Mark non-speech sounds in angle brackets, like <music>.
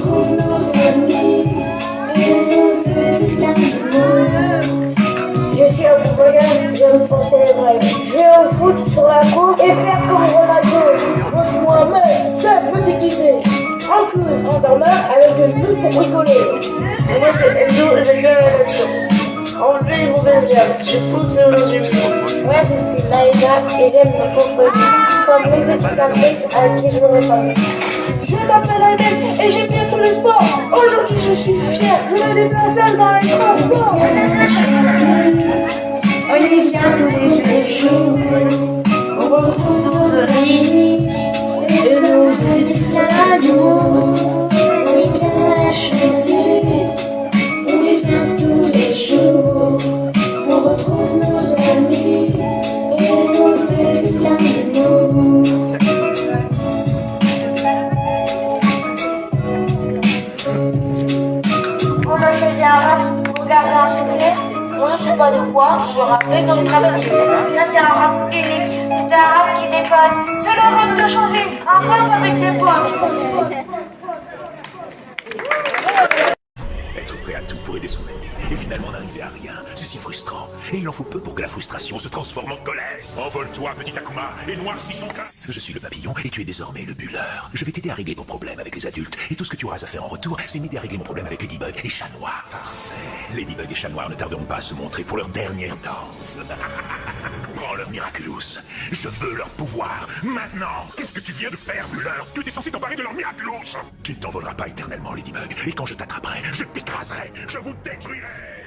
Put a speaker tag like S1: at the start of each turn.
S1: retrouve nos amis
S2: Je suis un voyage, je me penser les au sur la et faire comme Ronaldo. Moi, je suis Mohamed, seul, me déguiser. En en dormeur, avec une blouse pour bricoler.
S3: Et moi c'est Enzo, j'aime bien la nature. Enlever les mauvaises herbes, j'ai toutes aujourd'hui.
S2: Moi, je suis Maïda et j'aime les contredits, comme les éducatrices avec qui je me repars.
S4: Je m'appelle Ahmed et j'aime bien tout le sport. Aujourd'hui, je suis fier, je me déplace seul dans les transports.
S1: On y vient tous les jours On retrouve nos amis Et nos éclats d'amour
S2: garder un soufflet. On ne sait pas de quoi, je rappe avec notre ami. Ça, c'est un rap unique, c'est un rap qui dépote. C'est le rap de changer, un rap avec des potes.
S5: Être prêt à tout pour aider son ami et finalement n'arriver à rien, c'est si frustrant. Et il en faut peu pour que la frustration se transforme en colère. Envole-toi, petit Akuma, et noircis son cas. Je suis le papillon et tu es désormais le bulleur. Je vais t'aider à régler ton problème avec les adultes. Et tout ce que tu auras à faire en retour, c'est m'aider à régler mon problème avec Ladybug et Chat Noir. Parfait. Ladybug et Chat ne tarderont pas à se montrer pour leur dernière danse. <laughs> Prends leur Miraculous. Je veux leur pouvoir. Maintenant Qu'est-ce que tu viens de faire, bulleur Tu étais censé t'emparer de leur Miraculous Tu ne t'envoleras pas éternellement, Ladybug. Et quand je t'attraperai, je t'écraserai. Je vous détruirai